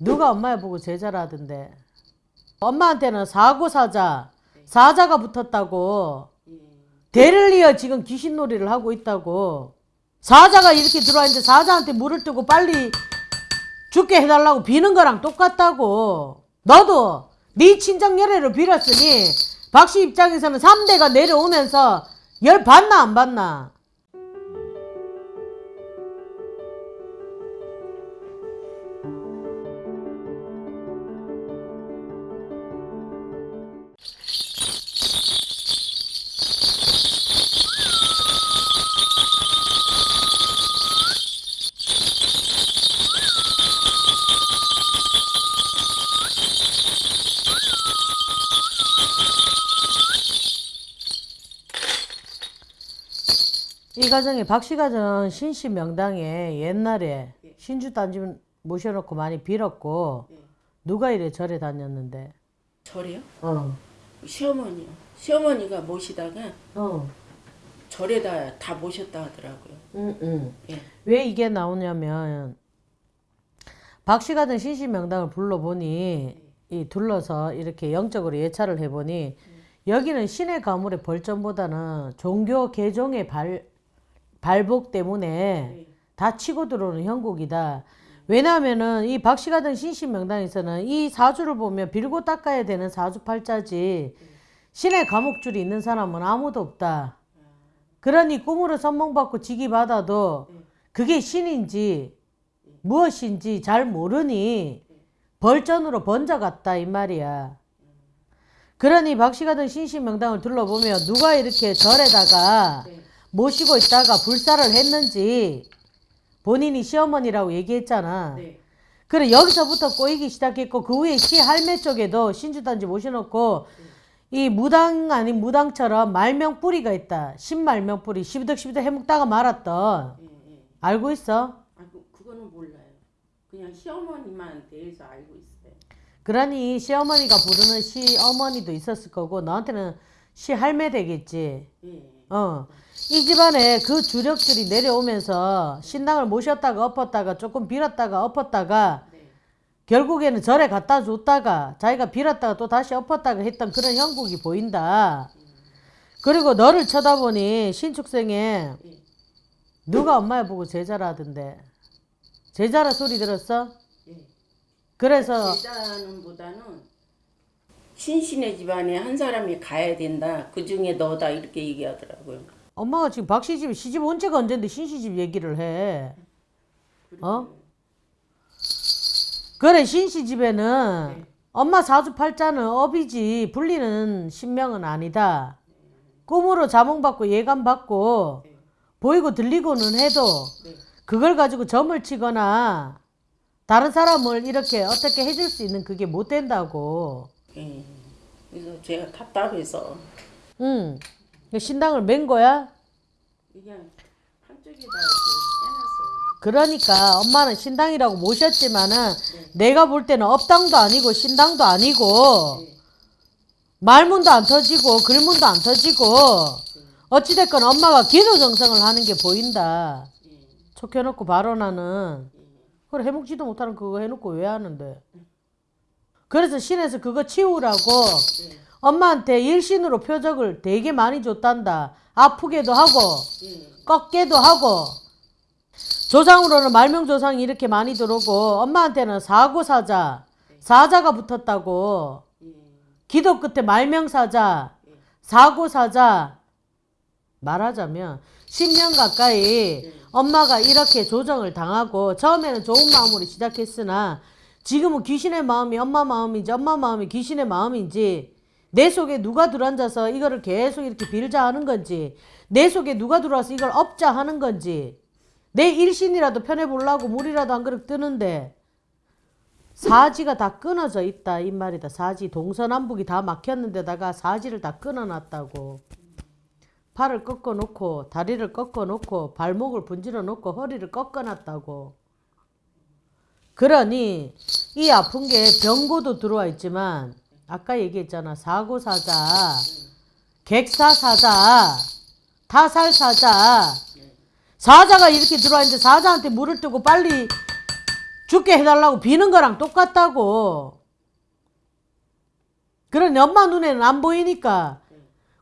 누가 엄마야 보고 제자라던데. 엄마한테는 사고 사자, 사자가 붙었다고. 대를 이어 지금 귀신놀이를 하고 있다고. 사자가 이렇게 들어왔는데 사자한테 물을 뜨고 빨리 죽게 해달라고 비는 거랑 똑같다고. 너도 네 친정 열애를 빌었으니 박씨 입장에서는 3대가 내려오면서 열 받나 안 받나? 이 가정에 박씨 가정 신씨 명당에 옛날에 신주 단지 모셔놓고 많이 빌었고 누가 이래 절에 다녔는데 절이요? 어. 시어머니요. 시어머니가 모시다가 어. 절에다 다 모셨다 하더라고요. 응, 응. 예. 왜 이게 나오냐면 박 씨 가정 신씨 명당을 불러보니 이 둘러서 이렇게 영적으로 예찰을 해보니 여기는 신의 가물의 벌점보다는 종교 개종의 발 발복 때문에 다 치고 들어오는 형국이다. 왜냐하면은 이 박씨 가던 신신 명당에서는 이 사주를 보면 빌고 닦아야 되는 사주팔자지 신의 감옥줄이 있는 사람은 아무도 없다. 그러니 꿈으로 선몽받고 직이 받아도 그게 신인지 무엇인지 잘 모르니 벌전으로 번져갔다 이 말이야. 그러니 박씨 가던 신신 명당을 둘러보면 누가 이렇게 절에다가 모시고 있다가 불사를 했는지 본인이 시어머니라고 얘기했잖아. 네. 그래 여기서부터 꼬이기 시작했고 그 후에 시 할매 쪽에도 신주단지 모셔놓고 이 무당 아닌 무당처럼 말명 뿌리가 있다. 신말명 뿌리 시부덕 시부덕 해먹다가 말았던 예, 예. 알고 있어? 아, 그, 그거는 몰라요. 그냥 시어머니만 대해서 알고 있어요. 그러니 시어머니가 부르는 시어머니도 있었을 거고 너한테는 시할매 되겠지. 예. 어. 이 집안에 그 주력들이 내려오면서 신당을 모셨다가 엎었다가 조금 빌었다가 엎었다가 네. 결국에는 절에 갖다 줬다가 자기가 빌었다가 또 다시 엎었다가 했던 그런 형국이 보인다. 그리고 너를 쳐다보니 신축생에 예. 누가 엄마야 보고 제자라던데. 제자라 소리 들었어? 예. 그래서 제자는 보다는 신신의 집안에 한 사람이 가야 된다. 그 중에 너다 이렇게 얘기하더라고요. 엄마가 지금 박씨 집 시집 언제가 언젠데 신씨 집 얘기를 해. 어? 그래 신씨 집에는 네. 엄마 사주팔자는 업이지 불리는 신명은 아니다. 꿈으로 자몽받고 예감받고 네. 보이고 들리고는 해도 네. 그걸 가지고 점을 치거나 다른 사람을 이렇게 어떻게 해줄 수 있는 그게 못 된다고. 예. 그래서 제가 답답해서 응. 신당을 맨 거야? 그냥 한쪽에다 해놨어요. 그러니까 엄마는 신당이라고 모셨지만은 내가 볼 때는 업당도 아니고 신당도 아니고 말문도 안 터지고 글문도 안 터지고 어찌됐건 엄마가 기도 정성을 하는 게 보인다. 촉 켜놓고 발언하는 그래 해먹지도 못하는 그거 해놓고 왜 하는데 그래서 신에서 그거 치우라고 엄마한테 일신으로 표적을 되게 많이 줬단다. 아프게도 하고 예. 꺾게도 하고 조상으로는 말명조상이 이렇게 많이 들어오고 엄마한테는 사고사자 사자가 붙었다고 예. 기도 끝에 말명사자 사고사자 말하자면 10년 가까이 엄마가 이렇게 조정을 당하고 처음에는 좋은 마음으로 시작했으나 지금은 귀신의 마음이 엄마 마음인지 엄마 마음이 귀신의 마음인지 내 속에 누가 들어앉아서 이거를 계속 이렇게 빌자 하는 건지 내 속에 누가 들어와서 이걸 업자 하는 건지 내 일신이라도 편해보려고 물이라도 한 그릇 뜨는데 사지가 다 끊어져 있다 이 말이다. 사지 동서남북이 다 막혔는데다가 사지를 다 끊어놨다고. 팔을 꺾어 놓고 다리를 꺾어 놓고 발목을 분질러 놓고 허리를 꺾어 놨다고 그러니 이 아픈 게 병고도 들어와 있지만 아까 얘기했잖아 사고사자 객사사자 타살사자 사자가 이렇게 들어와 있는데 사자한테 물을 뜨고 빨리 죽게 해달라고 비는 거랑 똑같다고. 그러니 엄마 눈에는 안 보이니까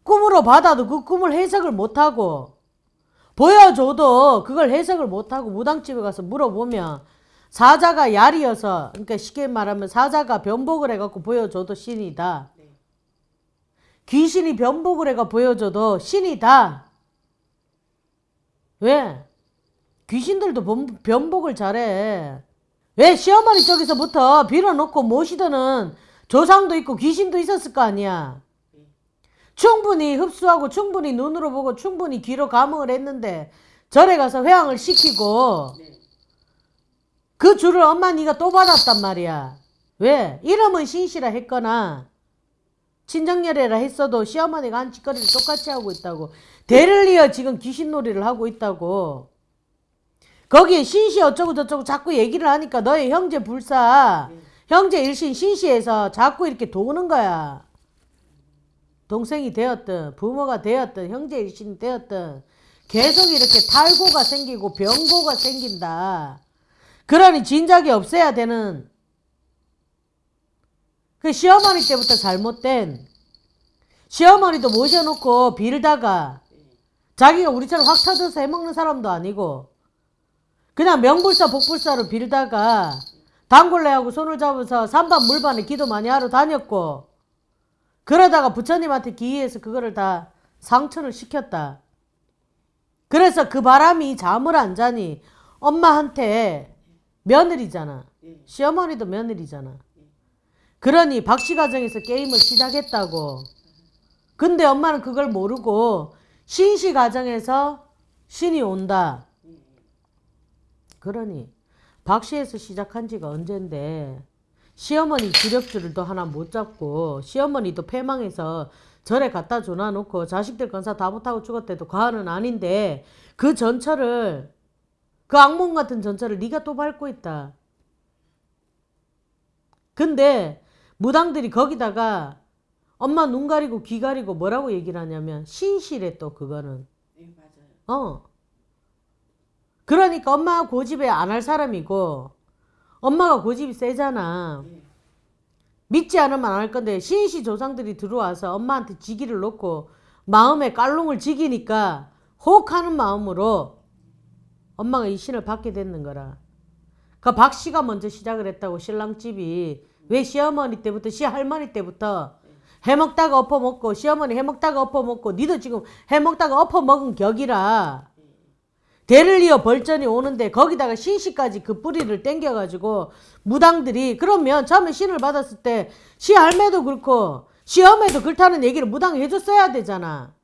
꿈으로 받아도 그 꿈을 해석을 못하고 보여줘도 그걸 해석을 못하고 무당집에 가서 물어보면 사자가 야리여서 그러니까 쉽게 말하면 사자가 변복을 해갖고 보여줘도 신이다. 귀신이 변복을 해가 보여줘도 신이다. 왜? 귀신들도 변- 변복을 잘해. 왜 시어머니 쪽에서부터 빌어놓고 모시더는 조상도 있고 귀신도 있었을 거 아니야. 충분히 흡수하고 충분히 눈으로 보고 충분히 귀로 감흥을 했는데 절에 가서 회항을 시키고 그 줄을 엄마 네가 또 받았단 말이야. 왜? 이름은 신시라 했거나 친정열애라 했어도 시어머니가 한 짓거리를 똑같이 하고 있다고. 대를 이어 지금 귀신놀이를 하고 있다고. 거기에 신시 어쩌고 저쩌고 자꾸 얘기를 하니까 너의 형제 불사, 형제 일신 신시에서 자꾸 이렇게 도는 거야. 동생이 되었든 부모가 되었든 형제 일신이 되었든 계속 이렇게 탈고가 생기고 병고가 생긴다. 그러니 진작에 없애야 되는 그 시어머니 때부터 잘못된 시어머니도 모셔놓고 빌다가 자기가 우리처럼 확 터져서 해먹는 사람도 아니고 그냥 명불사 복불사로 빌다가 단골레하고 손을 잡아서 산반 물반에 기도 많이 하러 다녔고 그러다가 부처님한테 기이해서 그거를 다 상처를 시켰다. 그래서 그 바람이 잠을 안 자니 엄마한테 며느리잖아. 시어머니도 며느리잖아. 그러니 박씨 가정에서 게임을 시작했다고. 근데 엄마는 그걸 모르고 신씨 가정에서 신이 온다. 그러니 박씨에서 시작한 지가 언젠데 시어머니 주력줄도 하나 못 잡고 시어머니도 패망해서 절에 갖다 줘놔 놓고 자식들 건사 다 못하고 죽었대도 과언은 아닌데 그 전철을 그 악몽 같은 전철을 네가 또 밟고 있다. 근데 무당들이 거기다가 엄마 눈 가리고 귀 가리고 뭐라고 얘기를 하냐면 신실해 또 그거는 네, 맞아요. 어 그러니까 엄마가 고집에 안 할 사람이고 엄마가 고집이 세잖아 네. 믿지 않으면 안 할 건데 신시 조상들이 들어와서 엄마한테 지기를 놓고 마음에 깔롱을 지기니까 혹하는 마음으로 엄마가 이 신을 받게 됐는 거라. 그 박씨가 먼저 시작을 했다고 신랑집이 왜 시어머니 때부터 시할머니 때부터 해먹다가 엎어먹고 시어머니 해먹다가 엎어먹고 니도 지금 해먹다가 엎어먹은 격이라 대를 이어 벌전이 오는데 거기다가 신시까지 그 뿌리를 땡겨가지고 무당들이 그러면 처음에 신을 받았을 때 시할매도 그렇고 시어머니도 그렇다는 얘기를 무당이 해줬어야 되잖아.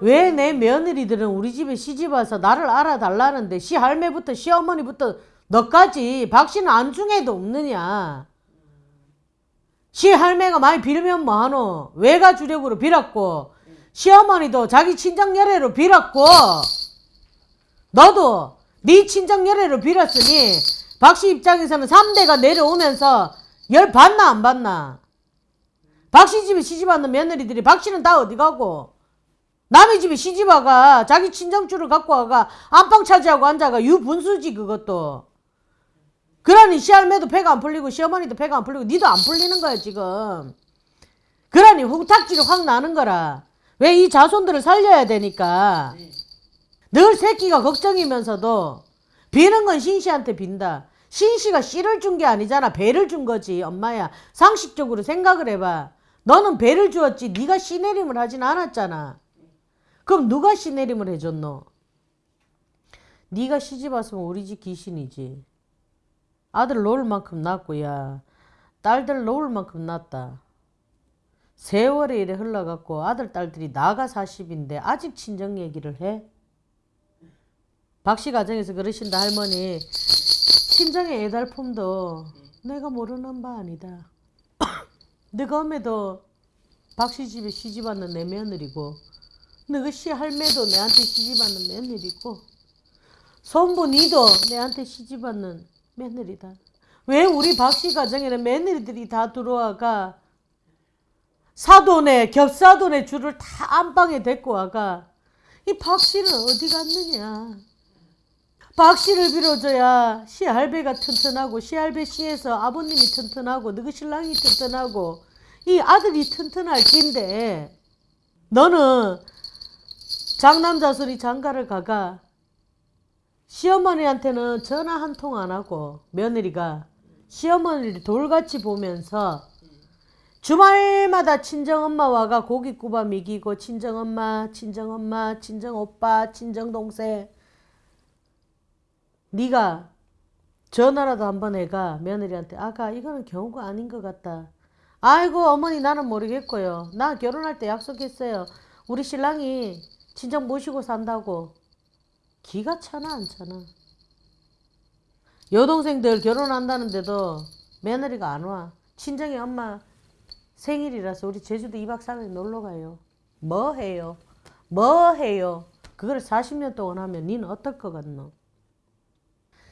왜 내 며느리들은 우리 집에 시집 와서 나를 알아달라는데 시할매부터 시어머니부터 너까지 박씨는 안중에도 없느냐. 시할매가 많이 빌면 뭐하노. 외가 주력으로 빌었고 시어머니도 자기 친정 열애로 빌었고 너도 네 친정 열애로 빌었으니 박씨 입장에서는 3대가 내려오면서 열 받나 안 받나? 박씨 집에 시집 왔는 며느리들이 박씨는 다 어디 가고 남의 집에 시집 와가 자기 친정줄을 갖고 와가 안방 차지하고 앉아가 유분수지 그것도 그러니 시할매도 배가 안 풀리고 시어머니도 배가 안 풀리고 니도 안 풀리는 거야 지금 그러니 후탁지를 확 나는 거라 왜 이 자손들을 살려야 되니까 네. 늘 새끼가 걱정이면서도 비는 건 신씨한테 빈다. 신씨가 씨를 준 게 아니잖아. 배를 준 거지. 엄마야. 상식적으로 생각을 해봐. 너는 배를 주었지. 네가 씨내림을 하진 않았잖아. 그럼 누가 씨내림을 해줬노? 네가 시집 왔으면 우리 집 귀신이지. 아들 놓을 만큼 낳고 야 딸들 놓을 만큼 낳았다. 세월이 이래 흘러갖고 아들 딸들이 나가 40인데 아직 친정 얘기를 해? 박씨 가정에서 그러신다 할머니 친정의 애달품도 내가 모르는 바 아니다. 너가 엄에도 박씨 집에 시집 왔는 내 며느리고 씨 할매도 내한테 시집 왔는 며느리고 손부 니도 내한테 시집 왔는 며느리다. 왜 우리 박씨 가정에는 며느리들이 다 들어와가 사돈의 겹사돈의 줄을 다 안방에 데리고 와가 이 박씨는 어디 갔느냐? 박씨를 빌어줘야 씨할배가 튼튼하고 씨할배 씨에서 아버님이 튼튼하고 너희 신랑이 튼튼하고 이 아들이 튼튼할 낀데 너는 장남자 소리 장가를 가가 시어머니한테는 전화 한 통 안 하고 며느리가 시어머니를 돌같이 보면서 주말마다 친정엄마 와가 고기 구워 미기고 친정엄마 친정엄마 친정오빠 친정동생. 네가 전화라도 한번 해가 며느리한테 아가 이거는 경우가 아닌 것 같다. 아이고 어머니 나는 모르겠고요. 나 결혼할 때 약속했어요. 우리 신랑이 친정 모시고 산다고 기가 차나 안 차나 여동생들 결혼한다는데도 며느리가 안 와. 친정에 엄마 생일이라서 우리 제주도 2박 3일 놀러 가요. 뭐 해요? 뭐 해요? 그걸 40년 동안 하면 니는 어떨 것 같노?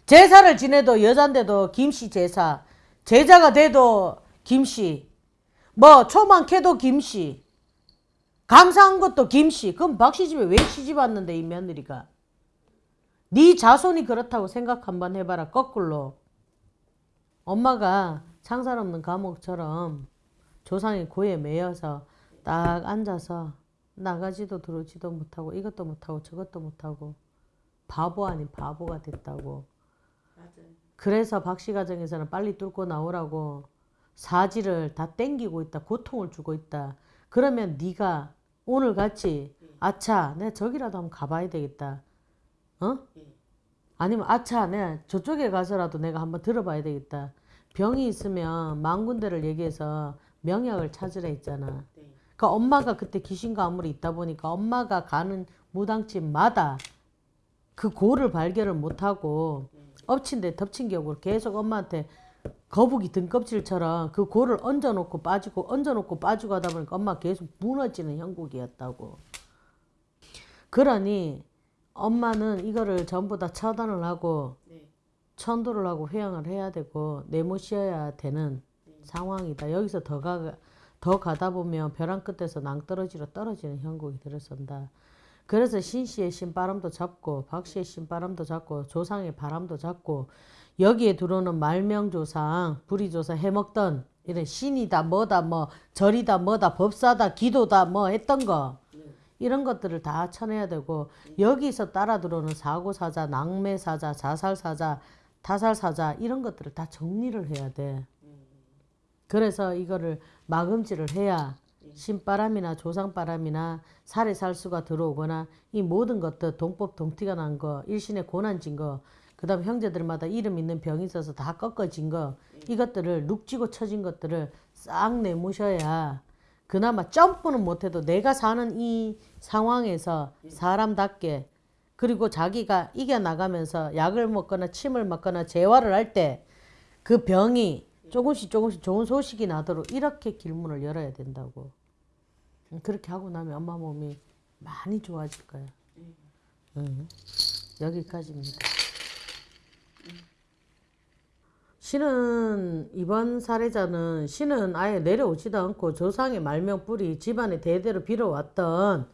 제사를 지내도 여잔데도 김씨 제사, 제자가 돼도 김씨, 뭐 초만 캐도 김씨, 감사한 것도 김씨. 그럼 박씨 집에 왜 시집 왔는데 이 며느리가? 네 자손이 그렇다고 생각 한번 해봐라 거꾸로 엄마가 창살 없는 감옥처럼 조상의 고에 매여서 딱 앉아서 나가지도 들어오지도 못하고 이것도 못하고 저것도 못하고 바보 아닌 바보가 됐다고 그래서 박씨 가정에서는 빨리 뚫고 나오라고 사지를 다 땡기고 있다 고통을 주고 있다 그러면 네가 오늘 같이 아차 내가 저기라도 한번 가봐야 되겠다 어? 아니면 아차 내가 저쪽에 가서라도 내가 한번 들어봐야 되겠다. 병이 있으면 만 군데를 얘기해서 명약을 찾으라 했잖아. 그러니까 엄마가 그때 귀신 가물이 있다 보니까 엄마가 가는 무당집마다 그 고를 발견을 못하고 엎친 데 덮친 격으로 계속 엄마한테 거북이 등껍질처럼 그 고를 얹어놓고 빠지고 얹어놓고 빠지고 하다 보니까 엄마 계속 무너지는 형국이었다고. 그러니 엄마는 이거를 전부 다 처단을 하고 천도를 하고 회양을 해야 되고 내모셔야 되는 상황이다. 여기서 더 가, 더 가다 보면 벼랑 끝에서 낭떠러지로 떨어지는 형국이 들어선다. 그래서 신씨의 신바람도 잡고 박씨의 신바람도 잡고 조상의 바람도 잡고 여기에 들어오는 말명조상, 불의조사 해먹던 이런 신이다 뭐다 뭐 절이다 뭐다 법사다 기도다 뭐 했던 거 이런 것들을 다 쳐내야 되고 여기서 따라 들어오는 사고사자, 낭매사자, 자살사자, 타살사자 이런 것들을 다 정리를 해야 돼. 그래서 이거를 마금질을 해야 신바람이나 조상바람이나 살에 살수가 들어오거나 이 모든 것들 동법 동티가 난 거, 일신의 고난진 거, 그 다음 형제들마다 이름 있는 병이 있어서 다 꺾어진 거 이것들을 눅지고 처진 것들을 싹 내모셔야 그나마 점프는 못해도 내가 사는 이 상황에서 사람답게 그리고 자기가 이겨나가면서 약을 먹거나 침을 맞거나 재활을 할 때 그 병이 조금씩 조금씩 좋은 소식이 나도록 이렇게 길문을 열어야 된다고. 그렇게 하고 나면 엄마 몸이 많이 좋아질 거야. 응. 여기까지입니다. 신은 이번 사례자는 신은 아예 내려오지도 않고 조상의 말명뿌리 집안에 대대로 빌어왔던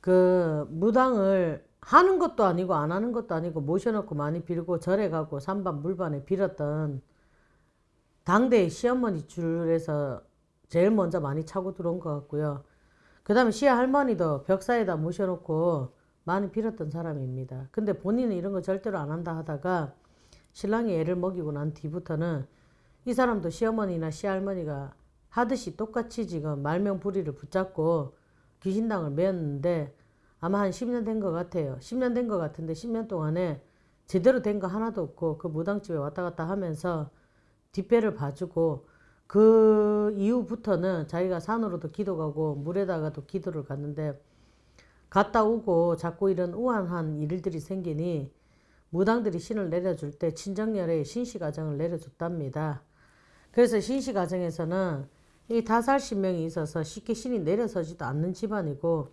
그 무당을 하는 것도 아니고 안 하는 것도 아니고 모셔놓고 많이 빌고 절에 가고 산반 물반에 빌었던 당대의 시어머니 줄에서 제일 먼저 많이 차고 들어온 것 같고요. 그 다음에 시할머니도 벽사에다 모셔놓고 많이 빌었던 사람입니다. 근데 본인은 이런 거 절대로 안 한다 하다가 신랑이 애를 먹이고 난 뒤부터는 이 사람도 시어머니나 시할머니가 하듯이 똑같이 지금 말명부리를 붙잡고 귀신당을 메었는데 아마 한 10년 된 것 같아요. 10년 된 것 같은데 10년 동안에 제대로 된 거 하나도 없고 그 무당집에 왔다 갔다 하면서 뒷배를 봐주고 그 이후부터는 자기가 산으로도 기도 가고 물에다가도 기도를 갔는데 갔다 오고 자꾸 이런 우한한 일들이 생기니 무당들이 신을 내려줄 때 친정열에 신씨 가정을 내려줬답니다. 그래서 신씨 가정에서는 이 다살 신명이 있어서 쉽게 신이 내려서지도 않는 집안이고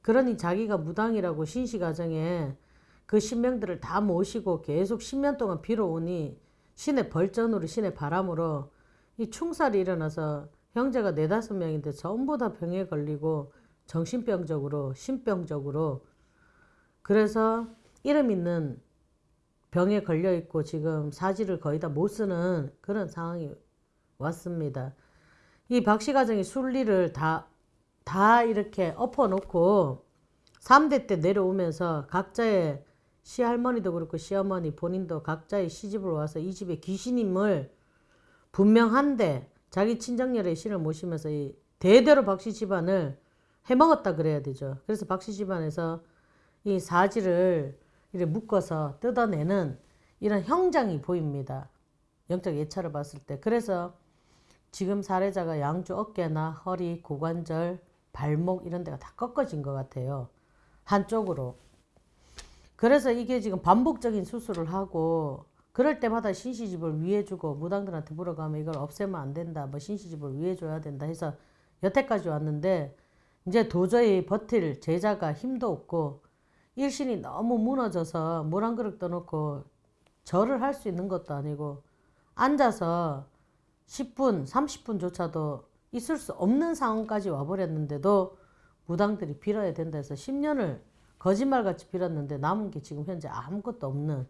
그러니 자기가 무당이라고 신씨 가정에 그 신명들을 다 모시고 계속 10년 동안 빌어오니 신의 벌전으로 신의 바람으로 이 충살이 일어나서 형제가 네다섯 명인데 전부 다 병에 걸리고 정신병적으로 신병적으로 그래서 이름 있는 병에 걸려 있고 지금 사지를 거의 다 못 쓰는 그런 상황이 왔습니다. 이 박씨 가정이 순리를 다, 다 이렇게 엎어놓고 3대 때 내려오면서 각자의 시할머니도 그렇고 시어머니 본인도 각자의 시집을 와서 이 집에 귀신임을 분명한데 자기 친정열의 신을 모시면서 이 대대로 박씨 집안을 해먹었다 그래야 되죠. 그래서 박씨 집안에서 이 사지를 이렇게 묶어서 뜯어내는 이런 형장이 보입니다. 영적 예찰을 봤을 때. 그래서 지금 사례자가 양주 어깨나 허리, 고관절, 발목 이런 데가 다 꺾어진 것 같아요. 한쪽으로. 그래서 이게 지금 반복적인 수술을 하고 그럴 때마다 신시집을 위해주고 무당들한테 물어가면 이걸 없애면 안 된다. 뭐 신시집을 위해줘야 된다 해서 여태까지 왔는데 이제 도저히 버틸 제자가 힘도 없고 일신이 너무 무너져서 물 한 그릇 떠놓고 절을 할 수 있는 것도 아니고 앉아서 10분, 30분조차도 있을 수 없는 상황까지 와버렸는데도 무당들이 빌어야 된다 해서 10년을 거짓말같이 빌었는데 남은 게 지금 현재 아무것도 없는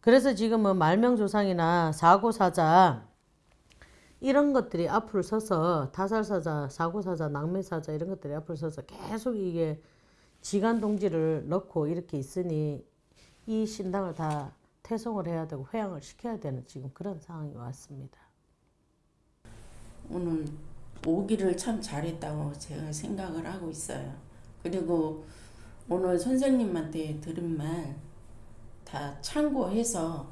그래서 지금은 말명조상이나 사고사자 이런 것들이 앞을 서서 타살사자, 사고사자, 낭매사자 이런 것들이 앞을 서서 계속 이게 지간동지를 넣고 이렇게 있으니 이 신당을 다 퇴송을 해야 되고 회양을 시켜야 되는 지금 그런 상황이 왔습니다. 오늘 오기를 참 잘했다고 제가 생각을 하고 있어요. 그리고 오늘 선생님한테 들은 말 다 참고해서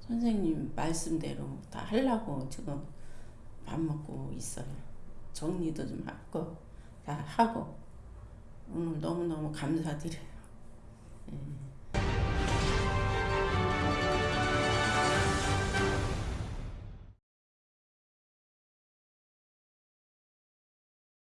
선생님 말씀대로 다 하려고 지금 밥 먹고 있어요. 정리도 좀 하고 다 하고 오늘 너무너무 감사드려요. 예.